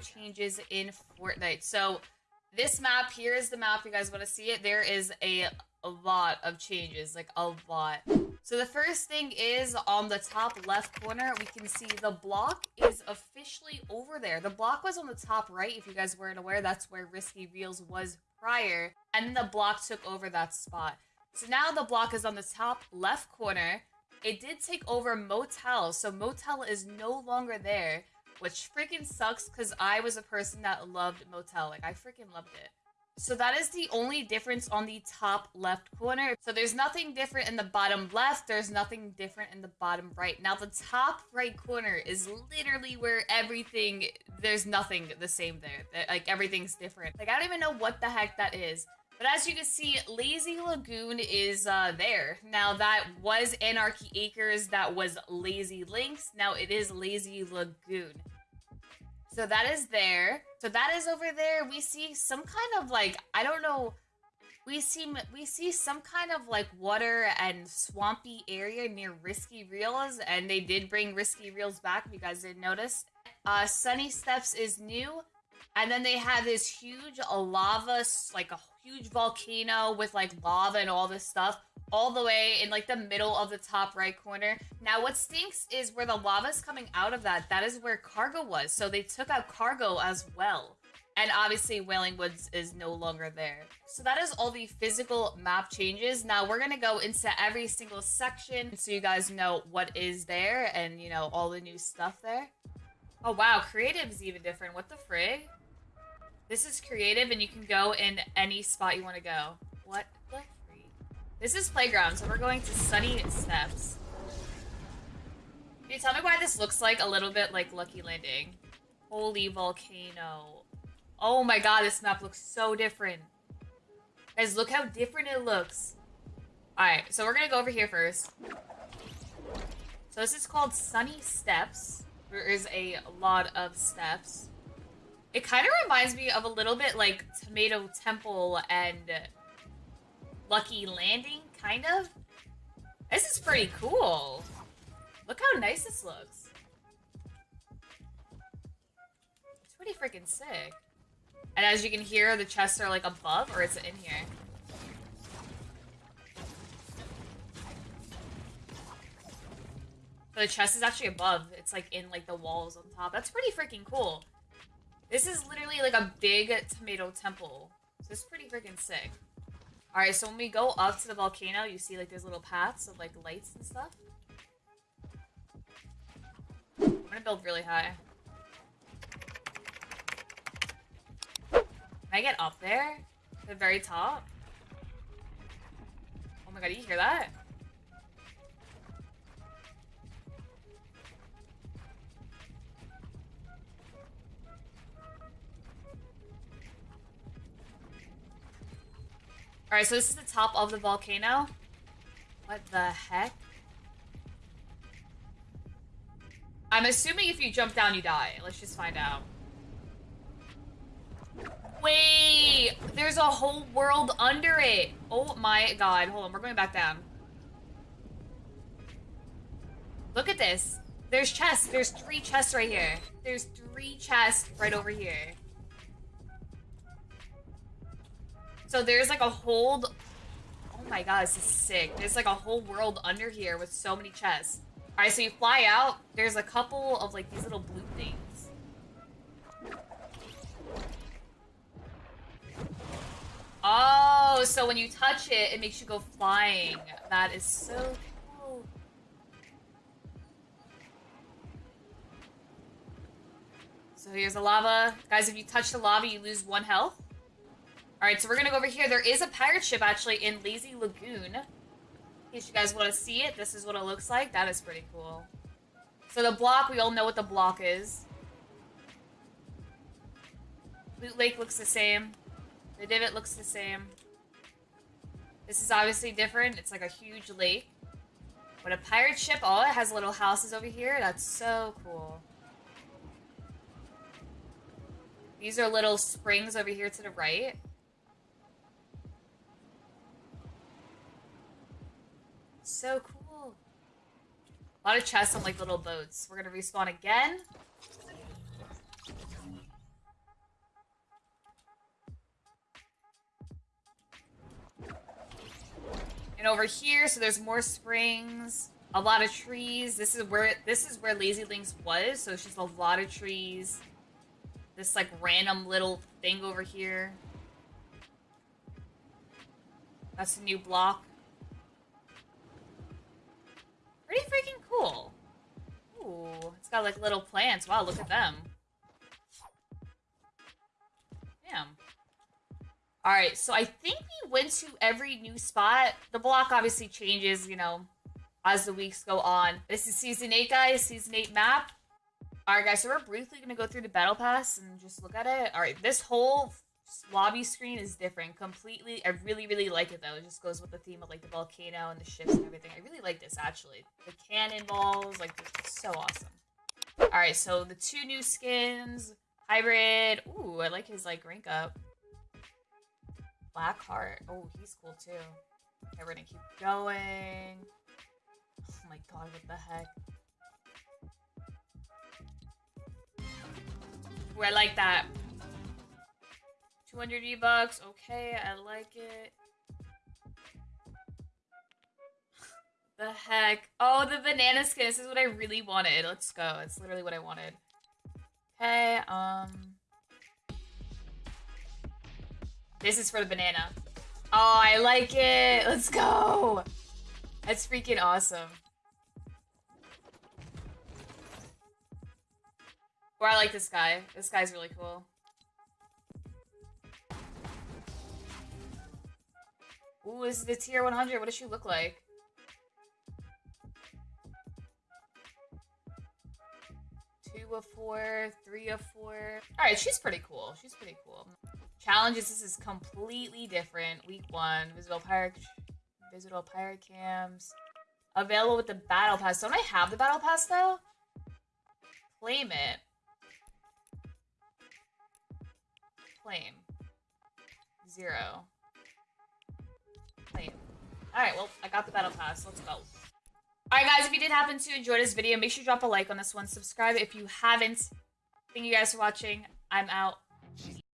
changes in Fortnite. So this map here is the map. You guys want to see it? There is a, a lot of changes, like a lot. So the first thing is on the top left corner, we can see the block is officially over there. The block was on the top right. If you guys weren't aware, that's where Risky Reels was prior. And the block took over that spot. So now the block is on the top left corner. It did take over Motel, so Motel is no longer there, which freaking sucks because I was a person that loved Motel. Like, I freaking loved it. So that is the only difference on the top left corner. So there's nothing different in the bottom left. There's nothing different in the bottom right. Now the top right corner is literally where everything, there's nothing the same there. Like everything's different. Like I don't even know what the heck that is. But as you can see, Lazy Lagoon is uh, there. Now that was Anarchy Acres, that was Lazy Links. Now it is Lazy Lagoon. So that is there. So that is over there. We see some kind of like, I don't know. We see we see some kind of like water and swampy area near Risky Reels, and they did bring Risky Reels back. If you guys didn't notice, uh, Sunny Steps is new, and then they have this huge lava, like a huge volcano with like lava and all this stuff all the way in like the middle of the top right corner. Now what stinks is where the lava is coming out of that, that is where cargo was. So they took out cargo as well. And obviously Wailing Woods is no longer there. So that is all the physical map changes. Now we're to go into every single section so you guys know what is there and you know all the new stuff there. Oh wow, creative is even different. What the frig? This is creative and you can go in any spot you want to go. What the freak? This is playground, so we're going to Sunny Steps. Can you tell me why this looks like a little bit like Lucky Landing? Holy volcano. Oh my god, this map looks so different. Guys, look how different it looks. Alright, so we're gonna go over here first. So this is called Sunny Steps. There is a lot of steps. It kind of reminds me of a little bit like Tomato Temple and Lucky Landing, kind of. This is pretty cool. Look how nice this looks. It's pretty freaking sick. And as you can hear, the chests are like above or it's in here. The chest is actually above. It's like in like the walls on top. That's pretty freaking cool. This is literally like a big tomato temple. So is pretty freaking sick. Alright, so when we go up to the volcano, you see like there's little paths of like lights and stuff. I'm gonna build really high. Can I get up there? The very top? Oh my god, you hear that? Alright, so this is the top of the volcano. What the heck? I'm assuming if you jump down, you die. Let's just find out. Wait! There's a whole world under it! Oh my god. Hold on, we're going back down. Look at this. There's chests. There's three chests right here. There's three chests right over here. So there's like a whole... Oh my god, this is sick. There's like a whole world under here with so many chests. Alright, so you fly out. There's a couple of like these little blue things. Oh, so when you touch it, it makes you go flying. That is so cool. So here's the lava. Guys, if you touch the lava, you lose one health. Alright, so we're gonna go over here. There is a pirate ship, actually, in Lazy Lagoon. In case you guys want to see it, this is what it looks like. That is pretty cool. So the block, we all know what the block is. Loot Lake looks the same. The divot looks the same. This is obviously different. It's like a huge lake. But a pirate ship, oh, it has little houses over here. That's so cool. These are little springs over here to the right. So cool. A lot of chests on like little boats. We're gonna respawn again. And over here, so there's more springs, a lot of trees. This is where this is where Lazy Links was, so it's just a lot of trees. This like random little thing over here. That's a new block. Pretty freaking cool. Ooh, it's got like little plants. Wow, look at them. Damn. Alright, so I think we went to every new spot. The block obviously changes, you know, as the weeks go on. This is Season 8, guys. Season 8 map. Alright, guys, so we're briefly going to go through the Battle Pass and just look at it. Alright, this whole lobby screen is different completely. I really, really like it, though. It just goes with the theme of, like, the volcano and the ships and everything. I really like this, actually. The cannonballs, like, so awesome. Alright, so the two new skins. Hybrid. Ooh, I like his, like, rank up. Blackheart. Oh, he's cool, too. Okay, we're gonna keep going. Oh my god, what the heck? Ooh, I like that. 200 V-Bucks. Okay, I like it. the heck? Oh, the banana skin. This is what I really wanted. Let's go. It's literally what I wanted. Okay, um... This is for the banana. Oh, I like it. Let's go. That's freaking awesome. Or I like this guy. This guy's really cool. Ooh, is the tier 100. What does she look like? Two of four, three of four. Alright, she's pretty cool. She's pretty cool. Challenges, this is completely different. Week one, Visible Pirate, Visible Pirate Cams. Available with the Battle Pass. Don't I have the Battle Pass, though? Claim it. Claim. Zero. Alright, well, I got the Battle Pass. Let's go. Alright, guys, if you did happen to enjoy this video, make sure you drop a like on this one. Subscribe if you haven't. Thank you guys for watching. I'm out.